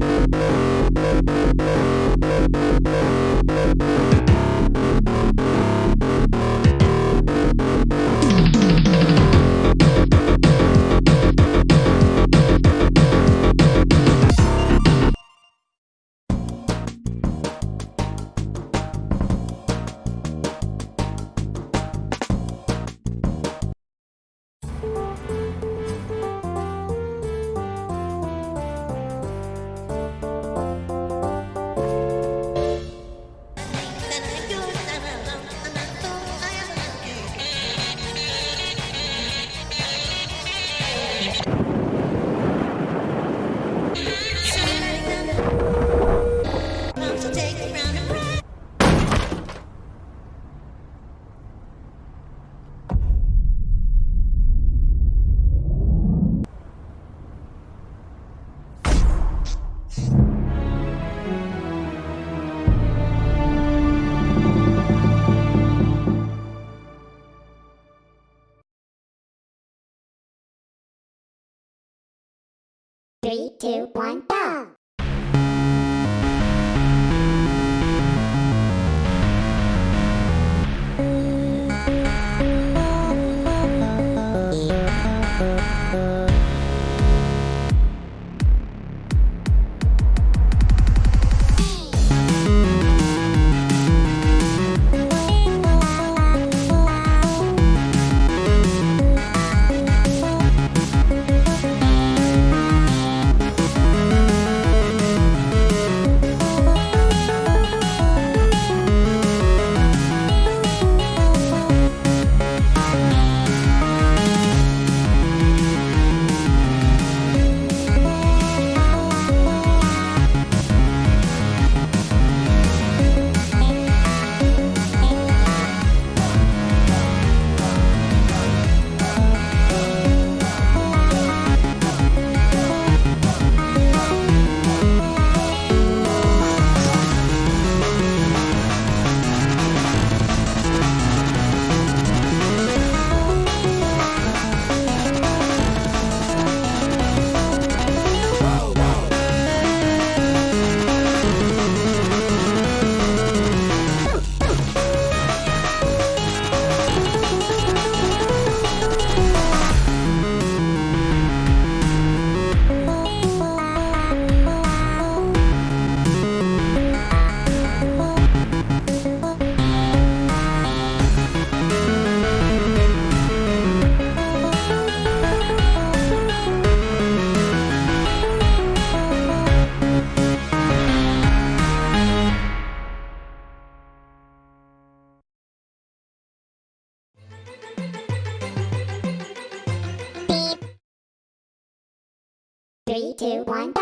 We'll be right back. Three, two, one, go! Two, one,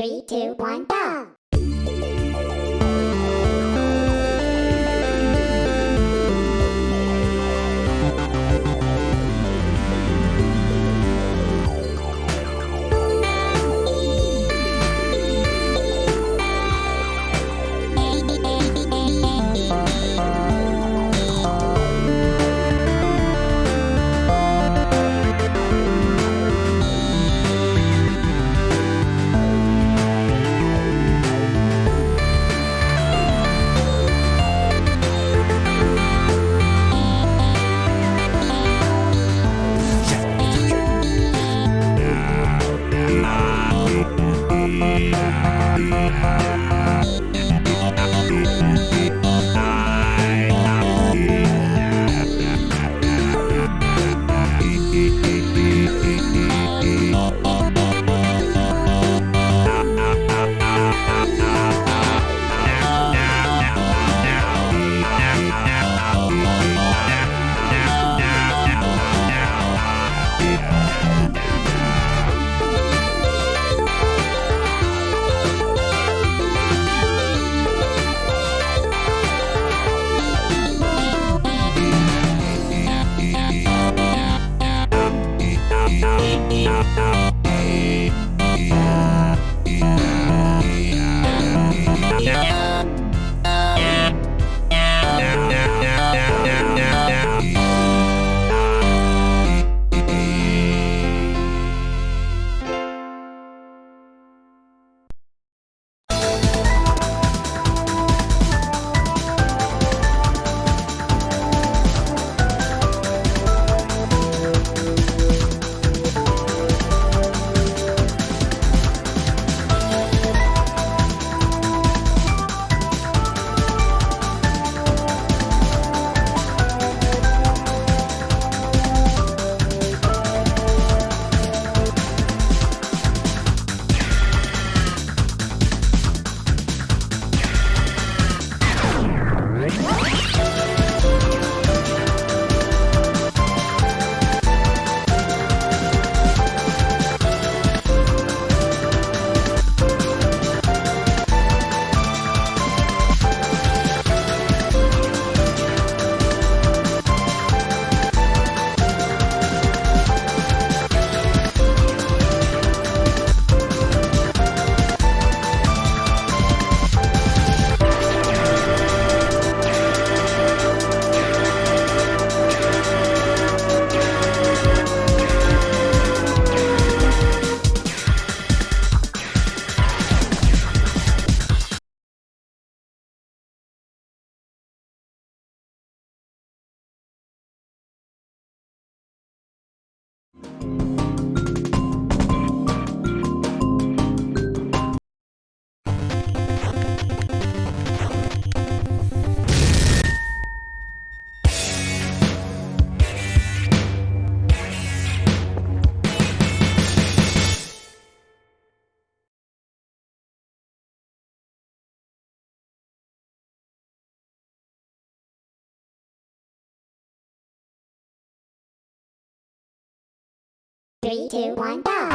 Three, two, one, go! I'm not going to do that. Three, two, one, go!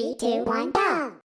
Three, two, one, go.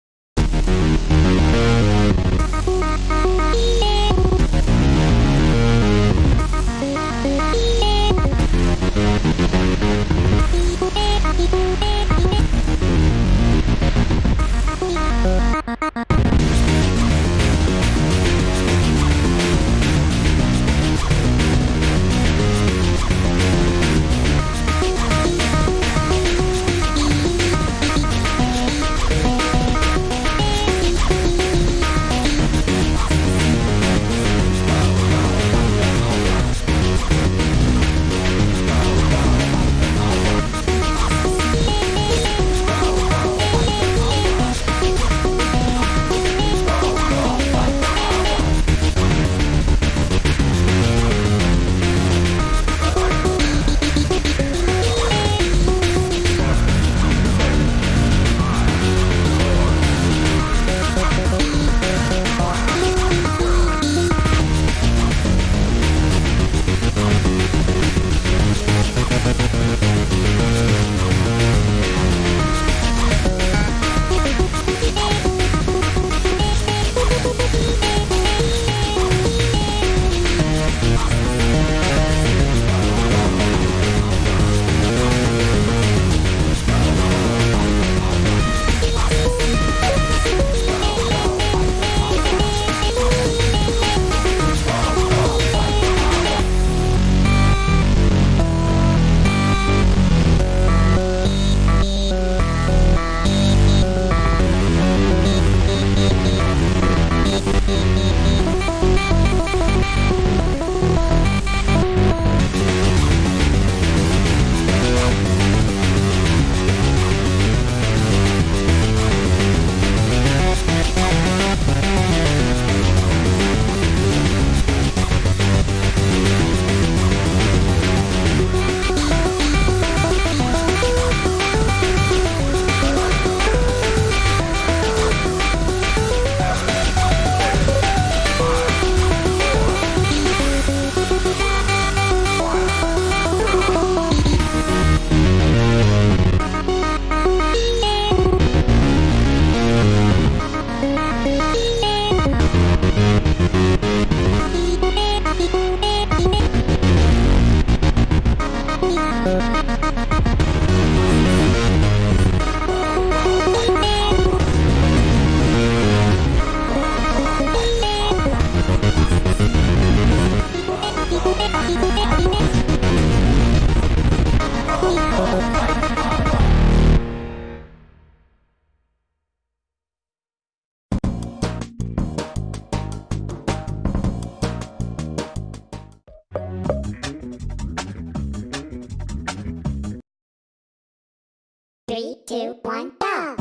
Three, two, one, go.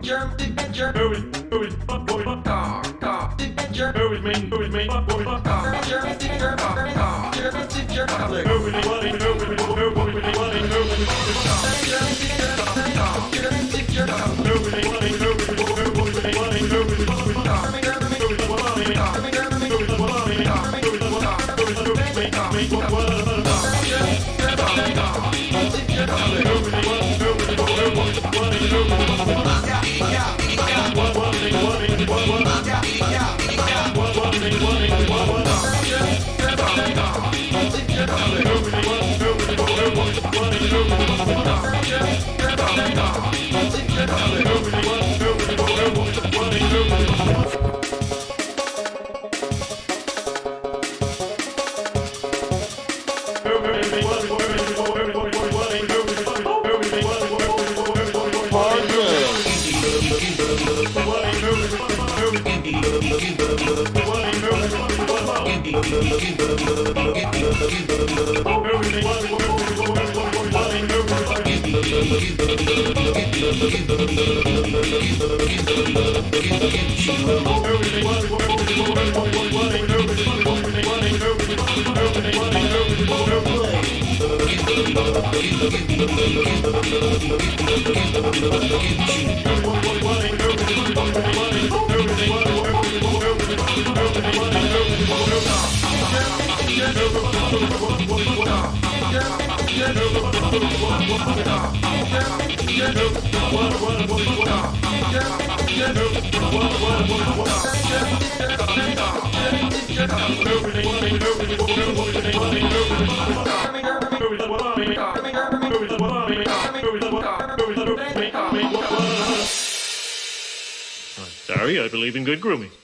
Germ adventure. Who is, who is, fuck boy, fuck Car, car, adventure. Who is me, who is me, fuck boy, fuck Car, German adventure. Car, car, German adventure. Public. Who is he, what is, who is he, who is he, who is he, what is, who is he, German adventure. Car, German adventure. Public. who is he, what is, who is he, who is he, what Yeah. Sorry, I believe in good grooming.